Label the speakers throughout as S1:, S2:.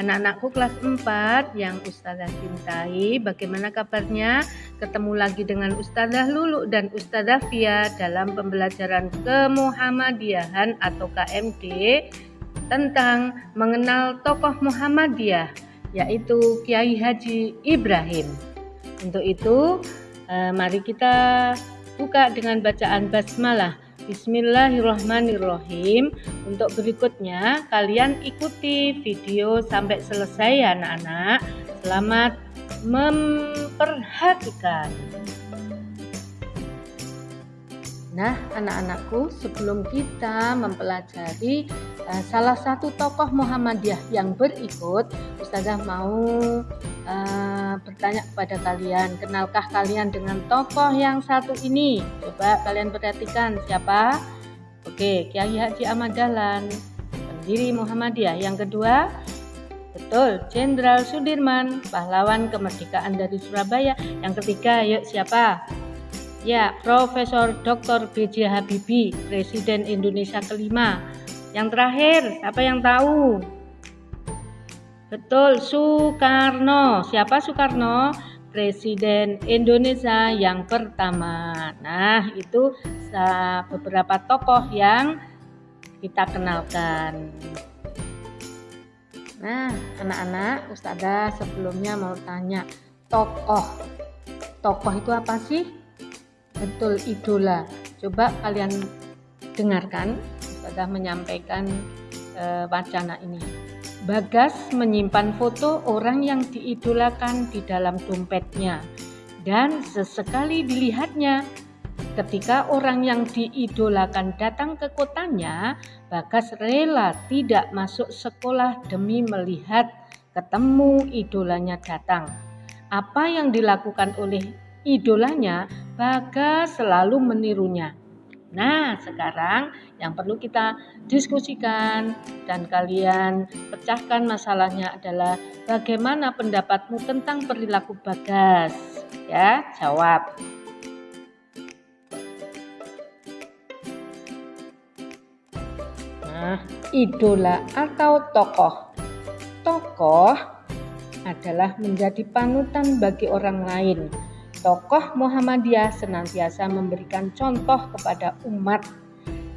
S1: Anak-anakku kelas 4 yang Ustazah cintai Bagaimana kabarnya? Ketemu lagi dengan Ustazah Lulu dan Ustazah Fia Dalam pembelajaran kemuhammadiyahan atau KMD Tentang mengenal tokoh Muhammadiyah yaitu Kiai Haji Ibrahim. Untuk itu, eh, mari kita buka dengan bacaan basmalah. Bismillahirrahmanirrahim. Untuk berikutnya, kalian ikuti video sampai selesai ya anak-anak. Selamat memperhatikan. Nah, anak-anakku, sebelum kita mempelajari uh, salah satu tokoh Muhammadiyah yang berikut, Ustazah mau uh, bertanya kepada kalian, kenalkah kalian dengan tokoh yang satu ini? Coba kalian perhatikan siapa? Oke, Kiai Haji Ahmad Dahlan, pendiri Muhammadiyah. Yang kedua, betul, Jenderal Sudirman, pahlawan kemerdekaan dari Surabaya. Yang ketiga, yuk siapa? Ya, Profesor Dr. B.J. Habibie, Presiden Indonesia kelima. Yang terakhir, siapa yang tahu? Betul, Soekarno. Siapa Soekarno? Presiden Indonesia yang pertama. Nah, itu beberapa tokoh yang kita kenalkan. Nah, anak-anak, Ustazah sebelumnya mau tanya, tokoh. Tokoh itu apa sih? betul idola coba kalian dengarkan sudah menyampaikan e, wacana ini Bagas menyimpan foto orang yang diidolakan di dalam dompetnya dan sesekali dilihatnya ketika orang yang diidolakan datang ke kotanya Bagas rela tidak masuk sekolah demi melihat ketemu idolanya datang apa yang dilakukan oleh idolanya, Bagas selalu menirunya. Nah, sekarang yang perlu kita diskusikan dan kalian pecahkan masalahnya adalah bagaimana pendapatmu tentang perilaku Bagas? Ya, jawab. Nah, idola atau tokoh. Tokoh adalah menjadi panutan bagi orang lain Tokoh Muhammadiyah senantiasa memberikan contoh kepada umat.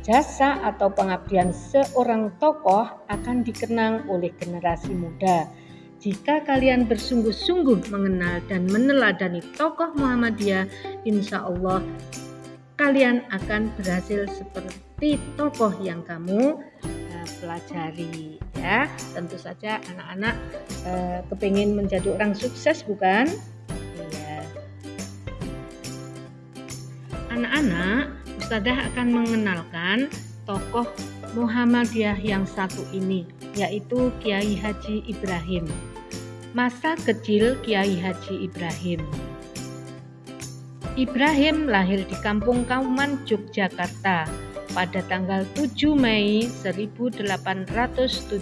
S1: Jasa atau pengabdian seorang tokoh akan dikenang oleh generasi muda. Jika kalian bersungguh-sungguh mengenal dan meneladani tokoh Muhammadiyah, insya Allah kalian akan berhasil seperti tokoh yang kamu uh, pelajari ya tentu saja anak-anak uh, kepingin menjadi orang sukses bukan anak-anak, Ustazah akan mengenalkan tokoh Muhammadiyah yang satu ini, yaitu Kiai Haji Ibrahim. Masa kecil Kiai Haji Ibrahim. Ibrahim lahir di Kampung Kauman, Yogyakarta pada tanggal 7 Mei 1874.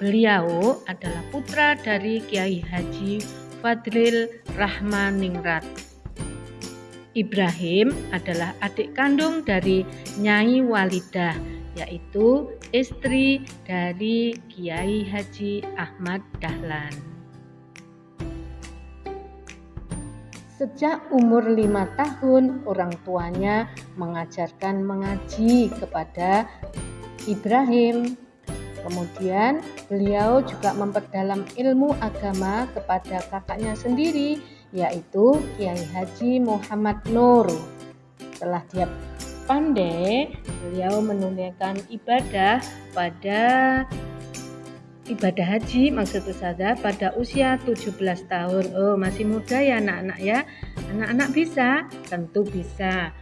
S1: Beliau adalah putra dari Kiai Haji Fadril Rahmaningrat Ibrahim adalah adik kandung dari Nyai Walidah, yaitu istri dari Kiai Haji Ahmad Dahlan. Sejak umur lima tahun, orang tuanya mengajarkan mengaji kepada Ibrahim. Kemudian beliau juga memperdalam ilmu agama kepada kakaknya sendiri yaitu Kiai Haji Muhammad Nur. Setelah dia pandai, beliau menunaikan ibadah pada ibadah haji maksud saya pada usia 17 tahun. Oh, masih muda ya anak-anak ya. Anak-anak bisa? Tentu bisa.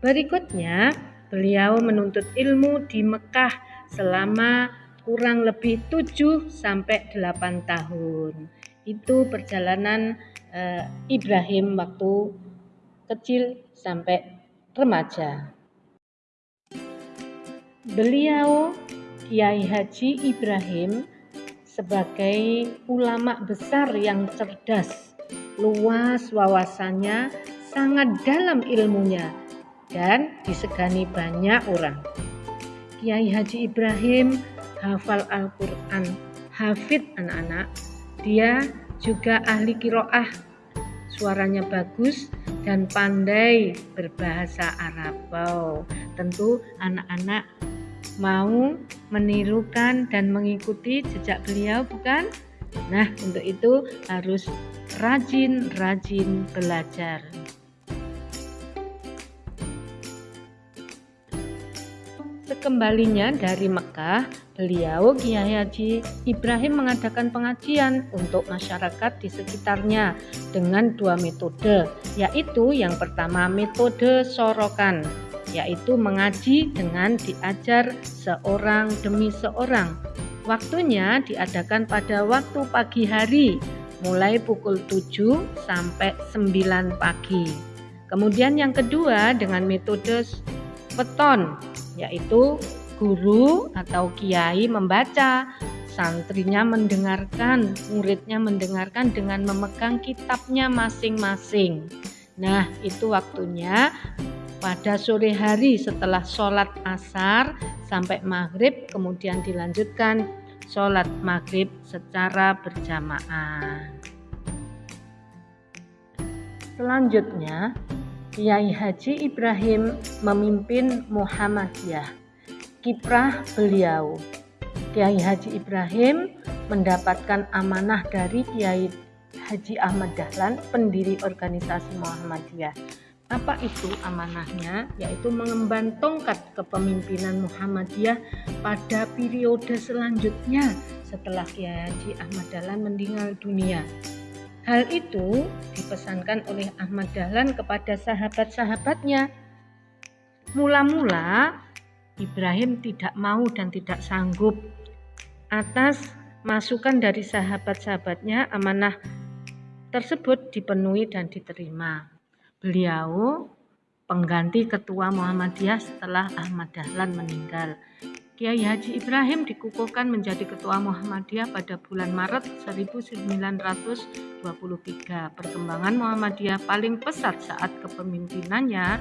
S1: Berikutnya, beliau menuntut ilmu di Mekah selama kurang lebih 7 sampai 8 tahun. Itu perjalanan uh, Ibrahim waktu kecil sampai remaja. Beliau Kiai Haji Ibrahim sebagai ulama besar yang cerdas, luas wawasannya, sangat dalam ilmunya, dan disegani banyak orang. Kiai Haji Ibrahim hafal Al-Quran, hafid anak-anak. Dia juga ahli kiroah, suaranya bagus dan pandai berbahasa Arab. Wow, tentu anak-anak mau menirukan dan mengikuti jejak beliau bukan? Nah, untuk itu harus rajin-rajin belajar. Sekembalinya dari Mekah, beliau Kiai Haji Ibrahim mengadakan pengajian untuk masyarakat di sekitarnya dengan dua metode, yaitu yang pertama metode sorokan, yaitu mengaji dengan diajar seorang demi seorang. Waktunya diadakan pada waktu pagi hari, mulai pukul 7 sampai 9 pagi. Kemudian yang kedua dengan metode weton yaitu guru atau kiai membaca, santrinya mendengarkan, muridnya mendengarkan dengan memegang kitabnya masing-masing. Nah, itu waktunya pada sore hari setelah sholat asar sampai maghrib, kemudian dilanjutkan sholat maghrib secara berjamaah. Selanjutnya, Kiai Haji Ibrahim memimpin Muhammadiyah. Kiprah beliau, Kiai Haji Ibrahim mendapatkan amanah dari Kiai Haji Ahmad Dahlan, pendiri organisasi Muhammadiyah. Apa itu amanahnya? Yaitu mengemban tongkat kepemimpinan Muhammadiyah pada periode selanjutnya setelah Kiai Haji Ahmad Dahlan meninggal dunia. Hal itu dipesankan oleh Ahmad Dahlan kepada sahabat-sahabatnya. Mula-mula Ibrahim tidak mau dan tidak sanggup atas masukan dari sahabat-sahabatnya amanah tersebut dipenuhi dan diterima. Beliau pengganti ketua Muhammadiyah setelah Ahmad Dahlan meninggal. Kiai Haji Ibrahim dikukuhkan menjadi ketua Muhammadiyah pada bulan Maret 1923. Perkembangan Muhammadiyah paling pesat saat kepemimpinannya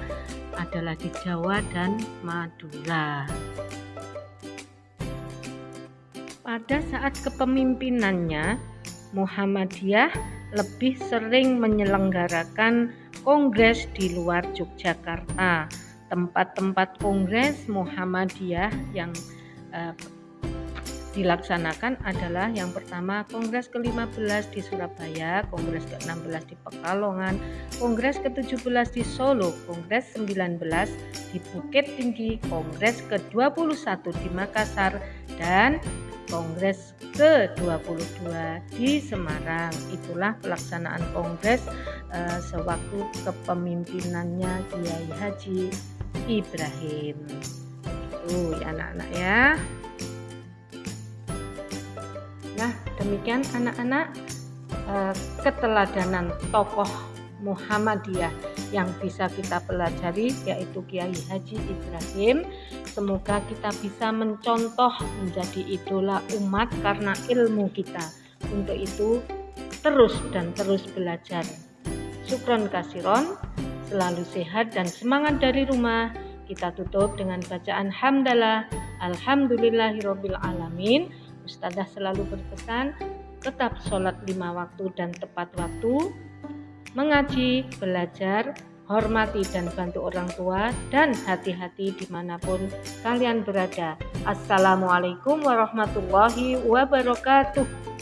S1: adalah di Jawa dan Madura. Pada saat kepemimpinannya, Muhammadiyah lebih sering menyelenggarakan kongres di luar Yogyakarta tempat-tempat kongres Muhammadiyah yang uh, dilaksanakan adalah yang pertama Kongres ke-15 di Surabaya, Kongres ke-16 di Pekalongan, Kongres ke-17 di Solo, Kongres 19 di Bukit Tinggi, Kongres ke-21 di Makassar, dan Kongres ke-22 di Semarang. Itulah pelaksanaan kongres uh, sewaktu kepemimpinannya Kiai Haji Ibrahim. Tuh ya anak-anak ya. Nah, demikian anak-anak eh, keteladanan tokoh Muhammadiyah yang bisa kita pelajari yaitu Kiai Haji Ibrahim. Semoga kita bisa mencontoh menjadi idola umat karena ilmu kita. Untuk itu terus dan terus belajar. Syukron kasiron selalu sehat dan semangat dari rumah. Kita tutup dengan bacaan hamdalah alhamdulillahirabbil alamin. Ustazah selalu berpesan tetap sholat lima waktu dan tepat waktu, mengaji, belajar, hormati dan bantu orang tua, dan hati-hati di mana pun kalian berada. Assalamualaikum warahmatullahi wabarakatuh.